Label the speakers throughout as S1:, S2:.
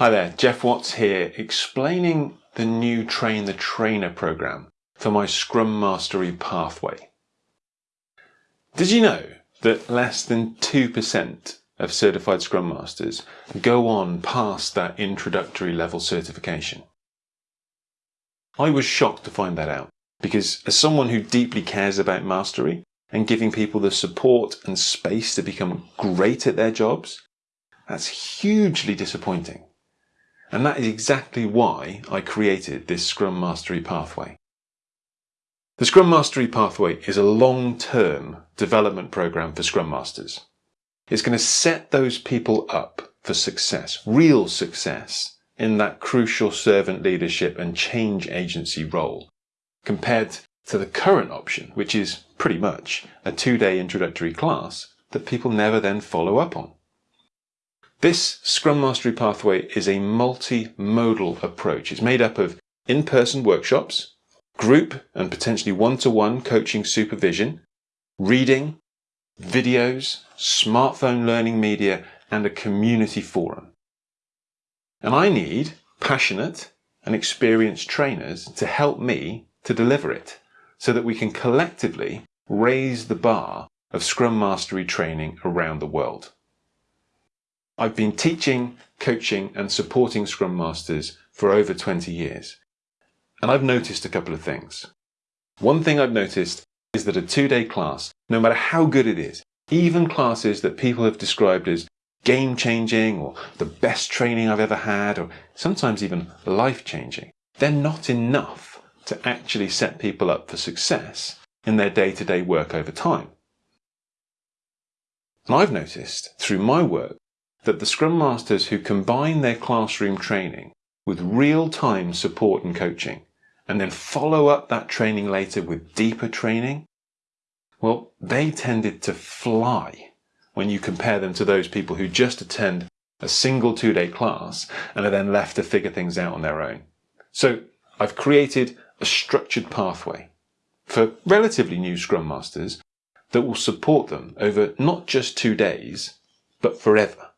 S1: Hi there, Geoff Watts here, explaining the new Train the Trainer program for my Scrum Mastery pathway. Did you know that less than 2% of certified Scrum Masters go on past that introductory level certification? I was shocked to find that out because as someone who deeply cares about mastery and giving people the support and space to become great at their jobs, that's hugely disappointing. And that is exactly why I created this Scrum Mastery Pathway. The Scrum Mastery Pathway is a long-term development program for Scrum Masters. It's going to set those people up for success, real success, in that crucial servant leadership and change agency role, compared to the current option, which is pretty much a two-day introductory class that people never then follow up on. This Scrum Mastery Pathway is a multi-modal approach. It's made up of in-person workshops, group and potentially one-to-one coaching supervision, reading, videos, smartphone learning media, and a community forum. And I need passionate and experienced trainers to help me to deliver it so that we can collectively raise the bar of Scrum Mastery training around the world. I've been teaching, coaching and supporting Scrum Masters for over 20 years. And I've noticed a couple of things. One thing I've noticed is that a two-day class, no matter how good it is, even classes that people have described as game-changing or the best training I've ever had or sometimes even life-changing, they're not enough to actually set people up for success in their day-to-day -day work over time. And I've noticed through my work that the Scrum Masters who combine their classroom training with real-time support and coaching, and then follow up that training later with deeper training, well, they tended to fly when you compare them to those people who just attend a single two-day class and are then left to figure things out on their own. So I've created a structured pathway for relatively new Scrum Masters that will support them over not just two days, but forever.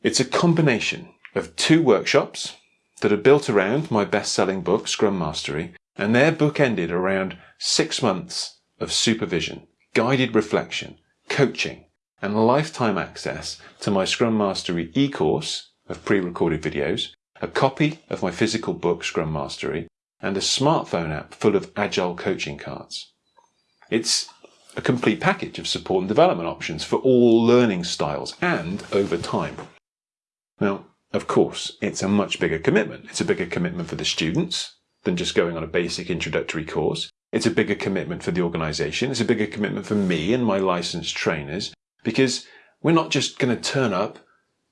S1: It's a combination of two workshops that are built around my best-selling book, Scrum Mastery, and they're bookended around six months of supervision, guided reflection, coaching, and lifetime access to my Scrum Mastery e-course of pre-recorded videos, a copy of my physical book, Scrum Mastery, and a smartphone app full of agile coaching cards. It's a complete package of support and development options for all learning styles and over time. Of course, it's a much bigger commitment. It's a bigger commitment for the students than just going on a basic introductory course. It's a bigger commitment for the organization. It's a bigger commitment for me and my licensed trainers because we're not just going to turn up,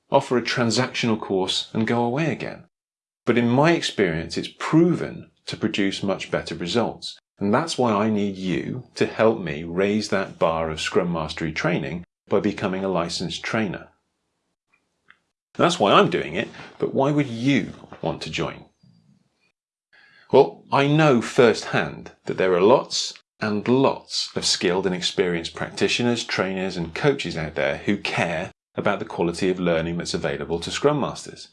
S1: offer a transactional course and go away again. But in my experience, it's proven to produce much better results. And that's why I need you to help me raise that bar of Scrum Mastery training by becoming a licensed trainer. That's why I'm doing it, but why would you want to join? Well, I know firsthand that there are lots and lots of skilled and experienced practitioners, trainers and coaches out there who care about the quality of learning that's available to Scrum Masters.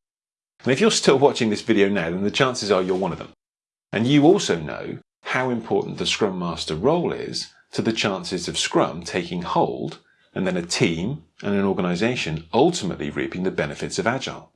S1: And if you're still watching this video now, then the chances are you're one of them. And you also know how important the Scrum Master role is to the chances of Scrum taking hold and then a team and an organization ultimately reaping the benefits of Agile.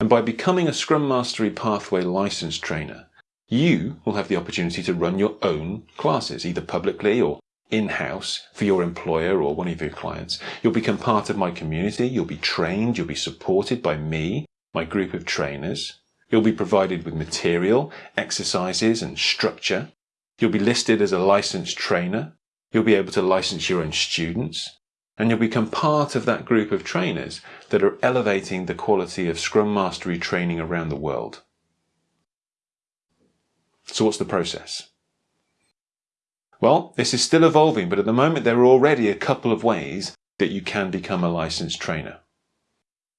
S1: And by becoming a Scrum Mastery Pathway licensed trainer, you will have the opportunity to run your own classes, either publicly or in-house for your employer or one of your clients. You'll become part of my community, you'll be trained, you'll be supported by me, my group of trainers. You'll be provided with material, exercises and structure. You'll be listed as a licensed trainer You'll be able to license your own students and you'll become part of that group of trainers that are elevating the quality of Scrum Mastery training around the world. So what's the process? Well, this is still evolving, but at the moment there are already a couple of ways that you can become a licensed trainer.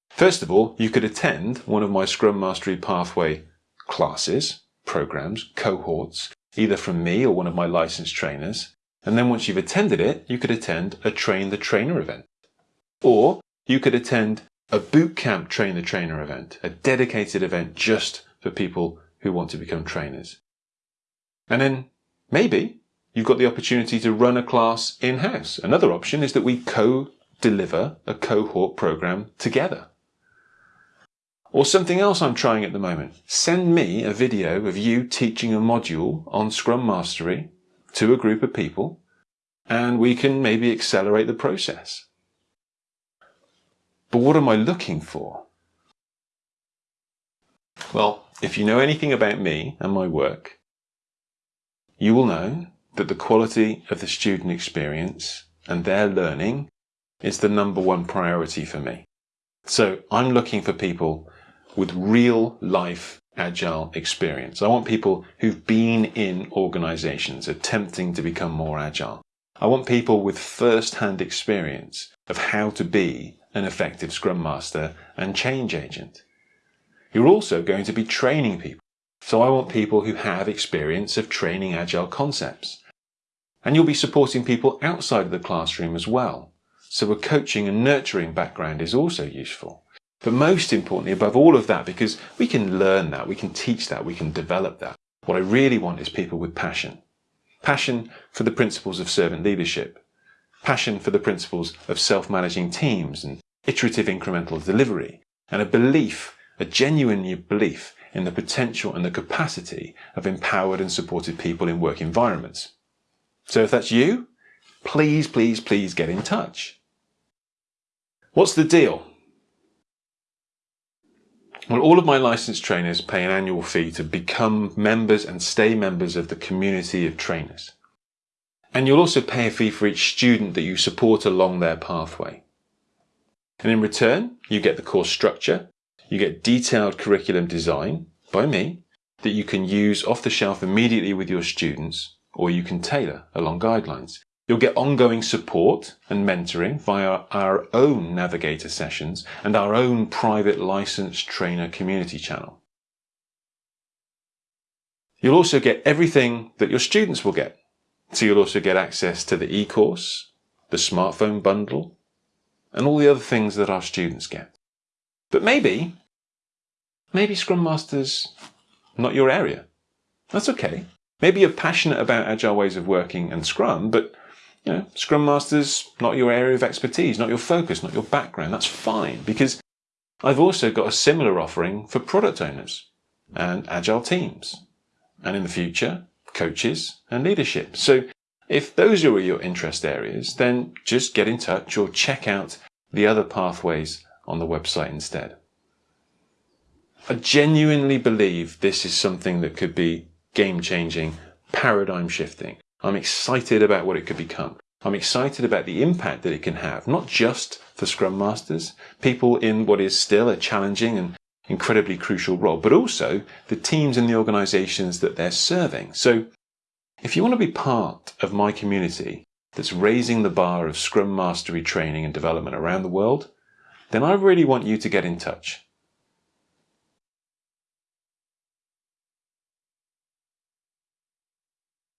S1: First of all, you could attend one of my Scrum Mastery Pathway classes, programs, cohorts, either from me or one of my licensed trainers, and then once you've attended it, you could attend a Train the Trainer event. Or you could attend a bootcamp train the trainer event, a dedicated event just for people who want to become trainers. And then maybe you've got the opportunity to run a class in-house. Another option is that we co-deliver a cohort program together. Or something else I'm trying at the moment. Send me a video of you teaching a module on Scrum Mastery to a group of people and we can maybe accelerate the process. But what am I looking for? Well, if you know anything about me and my work, you will know that the quality of the student experience and their learning is the number one priority for me. So I'm looking for people with real life agile experience. I want people who've been in organizations attempting to become more agile. I want people with first-hand experience of how to be an effective Scrum Master and change agent. You're also going to be training people. So I want people who have experience of training Agile concepts. And you'll be supporting people outside of the classroom as well. So a coaching and nurturing background is also useful. But most importantly, above all of that, because we can learn that, we can teach that, we can develop that. What I really want is people with passion. Passion for the principles of servant leadership. Passion for the principles of self-managing teams and iterative incremental delivery. And a belief, a genuine belief in the potential and the capacity of empowered and supported people in work environments. So if that's you, please, please, please get in touch. What's the deal? Well, all of my licensed trainers pay an annual fee to become members and stay members of the community of trainers. And you'll also pay a fee for each student that you support along their pathway. And in return, you get the course structure, you get detailed curriculum design by me that you can use off the shelf immediately with your students, or you can tailor along guidelines. You'll get ongoing support and mentoring via our own Navigator sessions and our own private licensed trainer community channel. You'll also get everything that your students will get. So you'll also get access to the e-course, the smartphone bundle, and all the other things that our students get. But maybe, maybe Scrum Master's not your area. That's okay. Maybe you're passionate about agile ways of working and Scrum, but you know, Scrum Master's not your area of expertise, not your focus, not your background. That's fine because I've also got a similar offering for product owners and agile teams. And in the future, coaches and leadership. So if those are your interest areas, then just get in touch or check out the other pathways on the website instead. I genuinely believe this is something that could be game changing, paradigm shifting. I'm excited about what it could become. I'm excited about the impact that it can have, not just for Scrum Masters, people in what is still a challenging and incredibly crucial role, but also the teams and the organizations that they're serving. So if you want to be part of my community that's raising the bar of Scrum Mastery training and development around the world, then I really want you to get in touch.